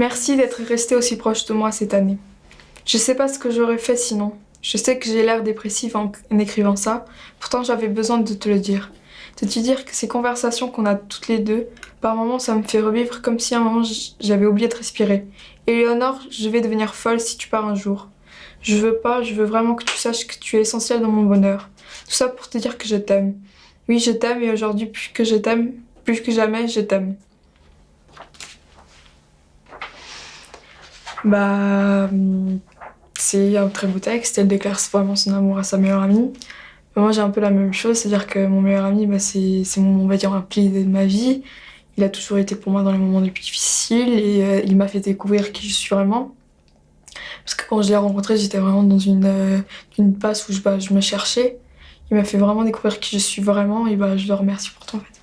Merci d'être resté aussi proche de moi cette année. Je sais pas ce que j'aurais fait sinon. Je sais que j'ai l'air dépressive en, écrivant ça, pourtant j'avais besoin de te le dire. De te dire que ces conversations qu'on a toutes les deux, par moments ça me fait revivre comme si à un moment j'avais oublié de respirer. Éléonore, je vais devenir folle si tu pars un jour. Je veux pas, je veux vraiment que tu saches que tu es essentielle dans mon bonheur. Tout ça pour te dire que je t'aime. Oui, je t'aime et aujourd'hui, plus que je t'aime, plus que jamais, je t'aime. Bah, hum, c'est un très beau texte. Elle déclare vraiment son amour à sa meilleure amie. Moi, j'ai un peu la même chose, c'est-à-dire que mon meilleur ami, bah, c'est c'est mon, on va dire, un pilier de ma vie. Il a toujours été pour moi dans les moments les plus difficiles et euh, il m'a fait découvrir qui je suis vraiment. Parce que quand je l'ai rencontré, j'étais vraiment dans une, euh, une passe où je, bah, je me cherchais. Il m'a fait vraiment découvrir qui je suis vraiment et bah, je le remercie pour tout en fait.